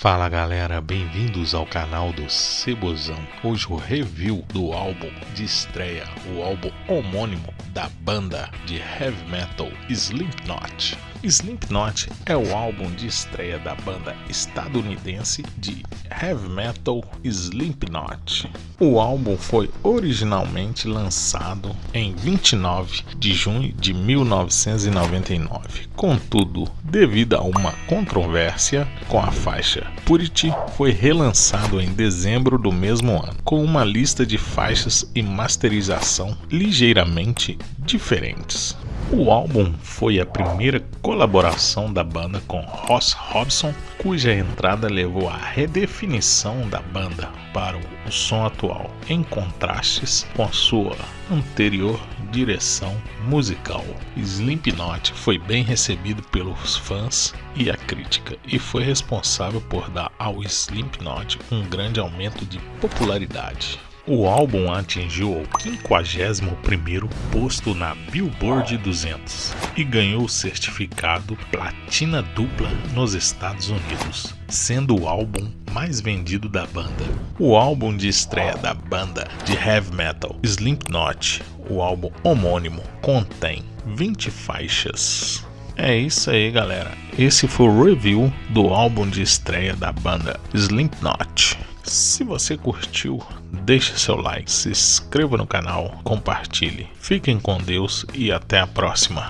Fala galera, bem-vindos ao canal do Cebozão. Hoje o review do álbum de estreia, o álbum homônimo da banda de heavy metal Slipknot. Slipknot é o álbum de estreia da banda estadunidense de heavy metal Slipknot. O álbum foi originalmente lançado em 29 de junho de 1999. Contudo, devido a uma controvérsia com a faixa Purity, foi relançado em dezembro do mesmo ano, com uma lista de faixas e masterização ligeiramente diferentes. O álbum foi a primeira colaboração da banda com Ross Robson, cuja entrada levou à redefinição da banda para o som atual, em contrastes com sua anterior direção musical. Slipknot foi bem recebido pelos fãs e a crítica e foi responsável por dar ao Slipknot um grande aumento de popularidade. O álbum atingiu o 51º posto na Billboard 200 e ganhou o certificado platina dupla nos Estados Unidos, sendo o álbum mais vendido da banda. O álbum de estreia da banda de heavy metal Slipknot, o álbum homônimo, contém 20 faixas. É isso aí, galera. Esse foi o review do álbum de estreia da banda Slipknot. Se você curtiu, deixe seu like, se inscreva no canal, compartilhe. Fiquem com Deus e até a próxima.